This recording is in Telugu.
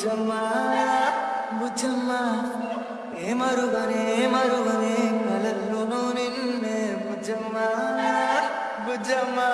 ముచ్చమ్మా ముచ్చమ్మా. ఏ మరుగనే మరుగనే కలల్లోనూ నిన్నే బుజ్జమ్మా బుజ్జమ్మా